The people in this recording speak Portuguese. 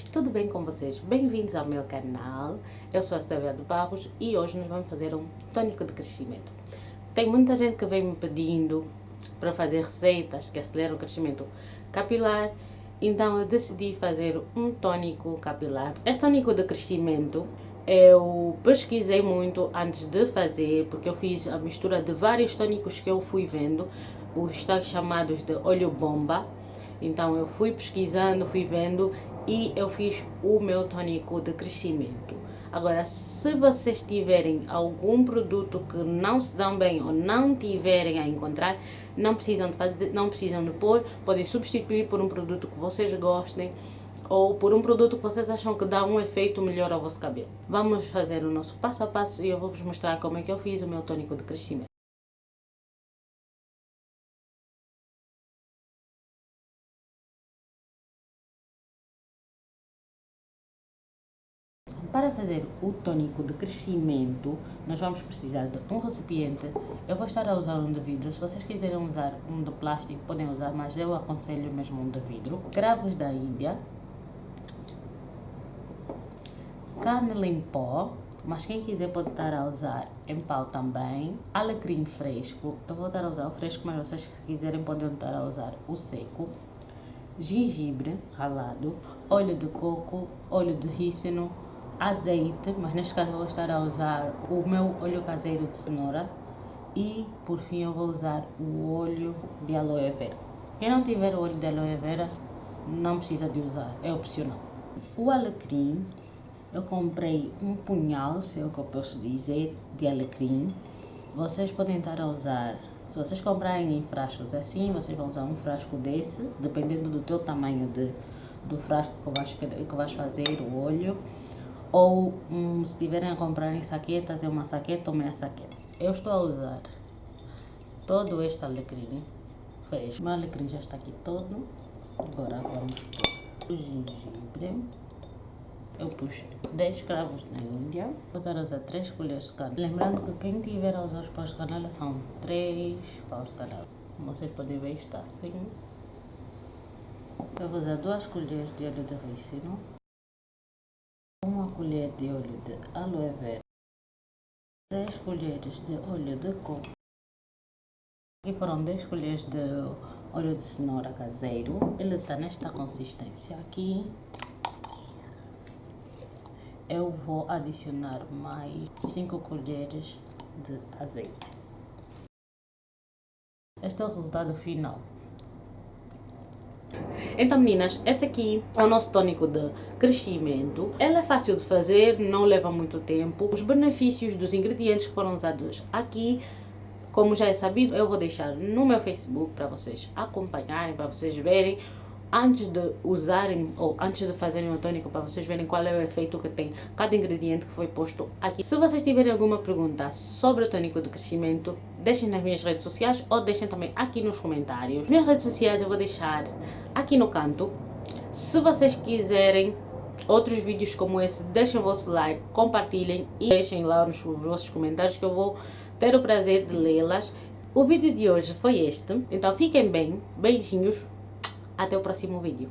tudo bem com vocês? Bem-vindos ao meu canal, eu sou a Silvia de Barros e hoje nós vamos fazer um tônico de crescimento. Tem muita gente que vem me pedindo para fazer receitas que aceleram o crescimento capilar, então eu decidi fazer um tônico capilar. Esse tônico de crescimento eu pesquisei muito antes de fazer, porque eu fiz a mistura de vários tônicos que eu fui vendo, os tais chamados de óleo bomba, então eu fui pesquisando, fui vendo e eu fiz o meu tônico de crescimento. Agora, se vocês tiverem algum produto que não se dão bem ou não tiverem a encontrar, não precisam de fazer, não precisam de pôr, podem substituir por um produto que vocês gostem ou por um produto que vocês acham que dá um efeito melhor ao vosso cabelo. Vamos fazer o nosso passo a passo e eu vou vos mostrar como é que eu fiz o meu tônico de crescimento. Para fazer o tônico de crescimento, nós vamos precisar de um recipiente. Eu vou estar a usar um de vidro. Se vocês quiserem usar um de plástico, podem usar, mas eu aconselho mesmo um de vidro. Cravos da Índia. Canela em pó. Mas quem quiser pode estar a usar em pau também. Alecrim fresco. Eu vou estar a usar o fresco, mas vocês se quiserem podem estar a usar o seco. Gengibre ralado. Óleo de coco. Óleo de rícino azeite, mas neste caso eu vou estar a usar o meu óleo caseiro de cenoura e por fim eu vou usar o óleo de aloe vera. Quem não tiver óleo de aloe vera não precisa de usar, é opcional. O alecrim, eu comprei um punhal, se é o que eu posso dizer, de alecrim. Vocês podem estar a usar, se vocês comprarem em frascos assim, vocês vão usar um frasco desse, dependendo do teu tamanho de, do frasco que vais, que vais fazer o óleo ou um, se tiverem a comprar em saquetas, é uma saqueta ou meia saqueta. Eu estou a usar todo este alecrim fresco. O meu alecrim já está aqui todo. Agora vamos pôr o gengibre. Eu pus 10 cravos na Índia. Vou estar a usar 3 colheres de canela. Lembrando que quem tiver a usar os paus de canela são 3 paus de canela. Como vocês podem ver, está assim. Eu vou usar 2 colheres de óleo de rícino uma colher de óleo de aloe vera, 3 colheres de óleo de coco, aqui foram 10 colheres de óleo de cenoura caseiro, ele está nesta consistência aqui, eu vou adicionar mais 5 colheres de azeite. Este é o resultado final. Então meninas, esse aqui é o nosso tônico de crescimento. Ele é fácil de fazer, não leva muito tempo. Os benefícios dos ingredientes que foram usados aqui como já é sabido, eu vou deixar no meu Facebook para vocês acompanharem, para vocês verem antes de usarem ou antes de fazerem o tônico para vocês verem qual é o efeito que tem cada ingrediente que foi posto aqui. Se vocês tiverem alguma pergunta sobre o tônico de crescimento, deixem nas minhas redes sociais ou deixem também aqui nos comentários. Minhas redes sociais eu vou deixar aqui no canto. Se vocês quiserem outros vídeos como esse, deixem o vosso like, compartilhem e deixem lá nos vossos comentários que eu vou ter o prazer de lê-las. O vídeo de hoje foi este, então fiquem bem, beijinhos, até o próximo vídeo.